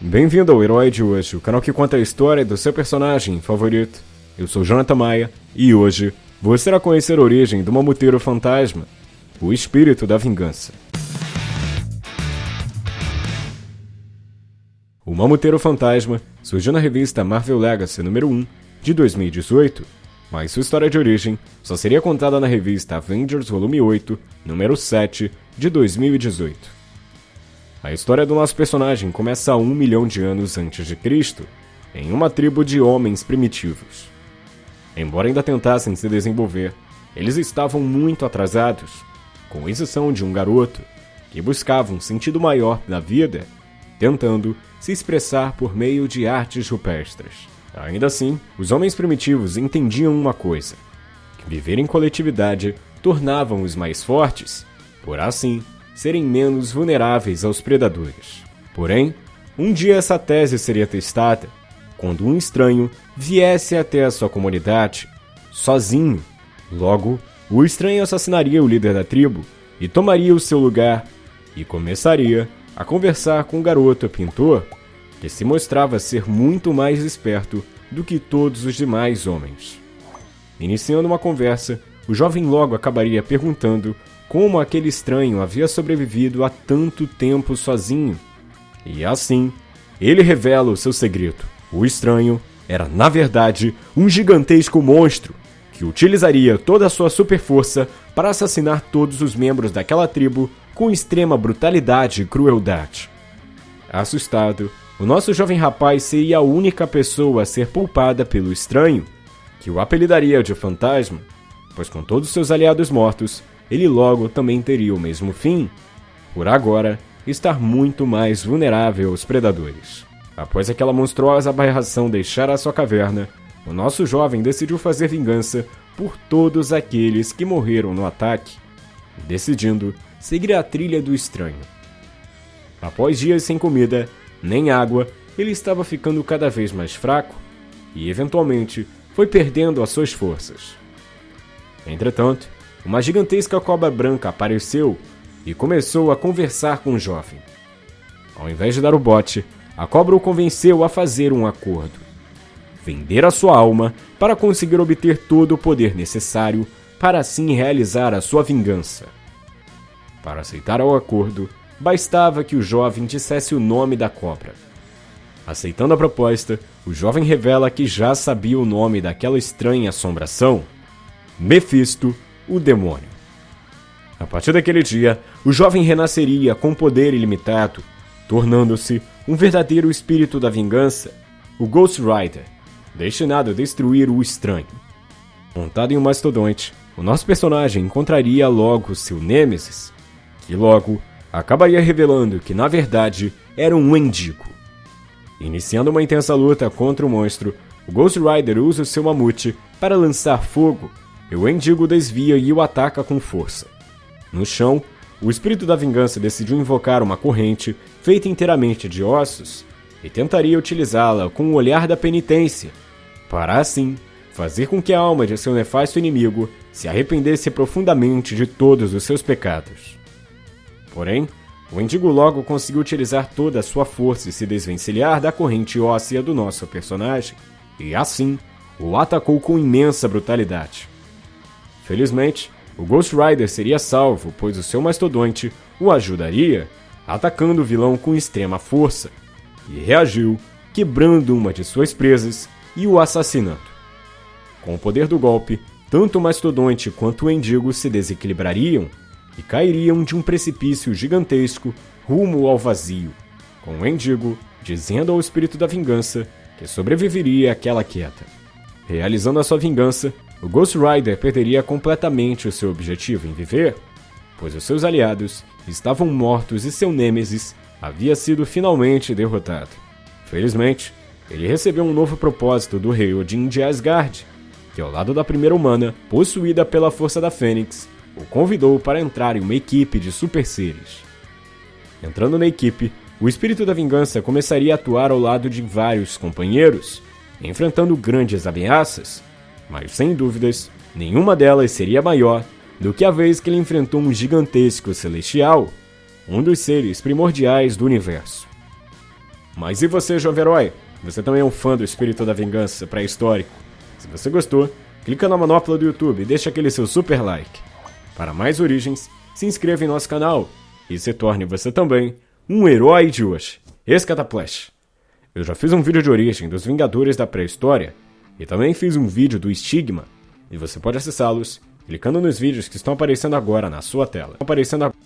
Bem-vindo ao Herói de hoje, o canal que conta a história do seu personagem favorito. Eu sou Jonathan Maia e hoje você irá conhecer a origem do Mamuteiro Fantasma, o espírito da vingança. O Mamuteiro Fantasma surgiu na revista Marvel Legacy número 1 de 2018, mas sua história de origem só seria contada na revista Avengers Volume 8, número 7 de 2018. A história do nosso personagem começa um milhão de anos antes de Cristo, em uma tribo de homens primitivos. Embora ainda tentassem se desenvolver, eles estavam muito atrasados, com exceção de um garoto que buscava um sentido maior na vida, tentando se expressar por meio de artes rupestres. Ainda assim, os homens primitivos entendiam uma coisa: que viver em coletividade tornavam-os mais fortes, por assim serem menos vulneráveis aos predadores. Porém, um dia essa tese seria testada quando um estranho viesse até a sua comunidade, sozinho. Logo, o estranho assassinaria o líder da tribo e tomaria o seu lugar e começaria a conversar com o garoto pintor, que se mostrava ser muito mais esperto do que todos os demais homens. Iniciando uma conversa, o jovem logo acabaria perguntando como aquele estranho havia sobrevivido a tanto tempo sozinho. E assim, ele revela o seu segredo. O estranho era, na verdade, um gigantesco monstro que utilizaria toda a sua super força para assassinar todos os membros daquela tribo com extrema brutalidade e crueldade. Assustado, o nosso jovem rapaz seria a única pessoa a ser poupada pelo estranho, que o apelidaria de fantasma, pois com todos seus aliados mortos, ele logo também teria o mesmo fim, por agora estar muito mais vulnerável aos predadores. Após aquela monstruosa aberração deixar a sua caverna, o nosso jovem decidiu fazer vingança por todos aqueles que morreram no ataque, decidindo seguir a trilha do estranho. Após dias sem comida, nem água, ele estava ficando cada vez mais fraco e, eventualmente, foi perdendo as suas forças. Entretanto, uma gigantesca cobra branca apareceu e começou a conversar com o jovem. Ao invés de dar o bote, a cobra o convenceu a fazer um acordo. Vender a sua alma para conseguir obter todo o poder necessário para assim realizar a sua vingança. Para aceitar o acordo, bastava que o jovem dissesse o nome da cobra. Aceitando a proposta, o jovem revela que já sabia o nome daquela estranha assombração: Mephisto o demônio. A partir daquele dia, o jovem renasceria com poder ilimitado, tornando-se um verdadeiro espírito da vingança, o Ghost Rider, destinado a destruir o estranho. Montado em um mastodonte, o nosso personagem encontraria logo seu Nêmesis, que logo acabaria revelando que na verdade era um mendigo. Iniciando uma intensa luta contra o monstro, o Ghost Rider usa o seu mamute para lançar fogo o Endigo desvia e o ataca com força. No chão, o espírito da vingança decidiu invocar uma corrente feita inteiramente de ossos e tentaria utilizá-la com o olhar da penitência, para assim fazer com que a alma de seu nefasto inimigo se arrependesse profundamente de todos os seus pecados. Porém, o Endigo logo conseguiu utilizar toda a sua força e se desvencilhar da corrente óssea do nosso personagem, e assim o atacou com imensa brutalidade. Felizmente, o Ghost Rider seria salvo, pois o seu mastodonte o ajudaria, atacando o vilão com extrema força, e reagiu, quebrando uma de suas presas e o assassinando. Com o poder do golpe, tanto o mastodonte quanto o endigo se desequilibrariam e cairiam de um precipício gigantesco rumo ao vazio, com o endigo dizendo ao espírito da vingança que sobreviveria àquela queda. Realizando a sua vingança, o Ghost Rider perderia completamente o seu objetivo em viver, pois os seus aliados estavam mortos e seu Nêmesis havia sido finalmente derrotado. Felizmente, ele recebeu um novo propósito do rei Odin de Asgard, que ao lado da primeira humana, possuída pela força da Fênix, o convidou para entrar em uma equipe de super seres. Entrando na equipe, o espírito da vingança começaria a atuar ao lado de vários companheiros, enfrentando grandes ameaças, mas sem dúvidas, nenhuma delas seria maior do que a vez que ele enfrentou um gigantesco celestial, um dos seres primordiais do universo. Mas e você, jovem herói? Você também é um fã do espírito da vingança pré-histórico? Se você gostou, clica na manopla do YouTube e deixa aquele seu super like. Para mais origens, se inscreva em nosso canal e se torne você também um herói de hoje. Escataplash. Eu já fiz um vídeo de origem dos Vingadores da pré-história e também fiz um vídeo do Estigma, e você pode acessá-los clicando nos vídeos que estão aparecendo agora na sua tela. Aparecendo agora.